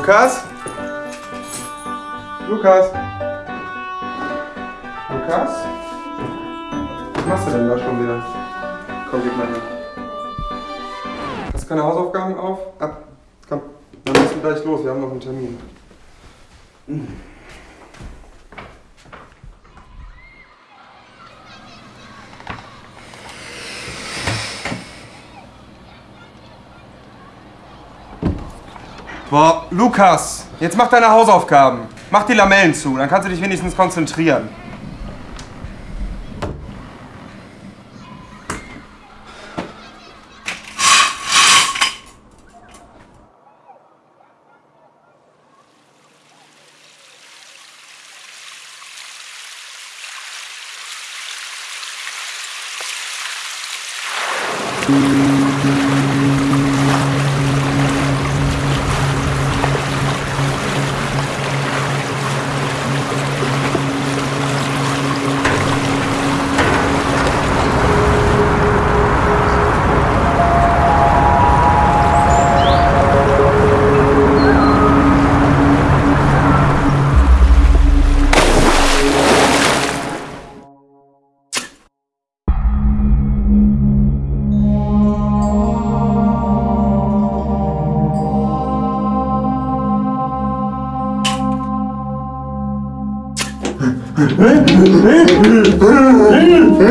Lukas? Lukas? Lukas? Was machst du denn da schon wieder? Komm, gib mal her. Hast keine Hausaufgaben auf? Ab. Komm, dann müssen wir gleich los. Wir haben noch einen Termin. Boah, Lukas, jetzt mach deine Hausaufgaben. Mach die Lamellen zu, dann kannst du dich wenigstens konzentrieren. Was Hey! Hey! Hey! Hey!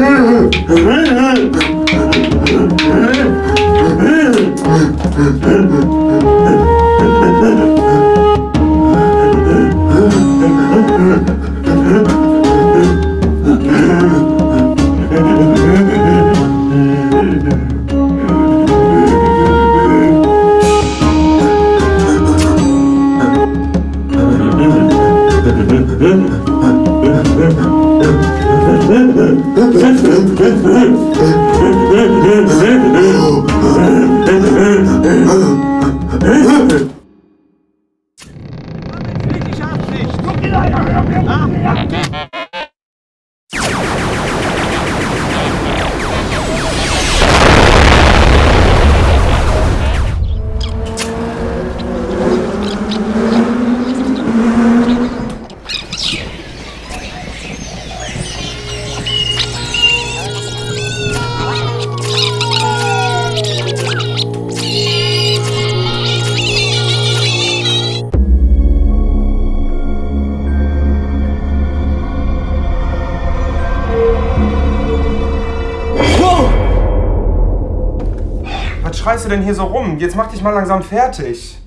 Schreist du denn hier so rum? Jetzt mach dich mal langsam fertig.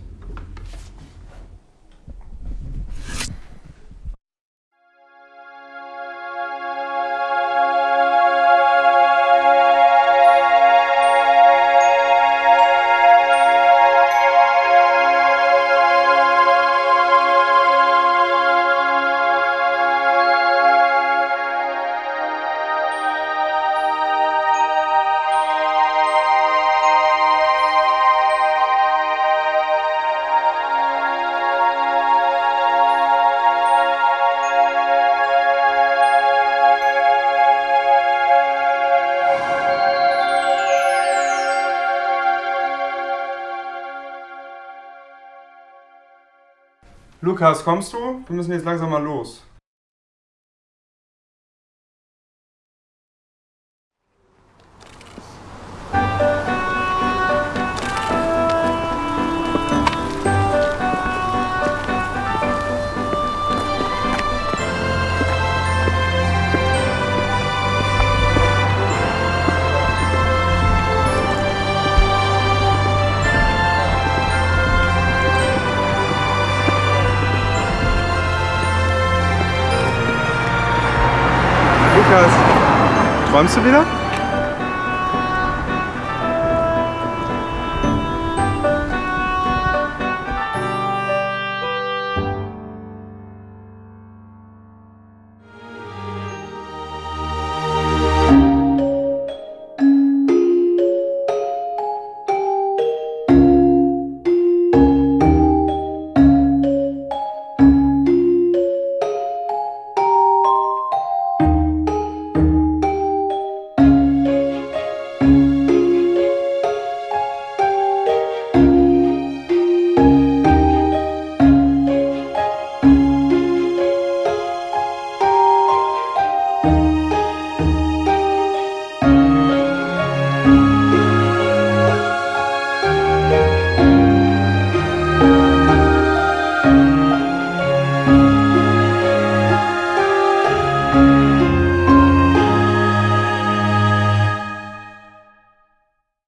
Lukas, kommst du? Wir müssen jetzt langsam mal los. Lukas, träumst du wieder?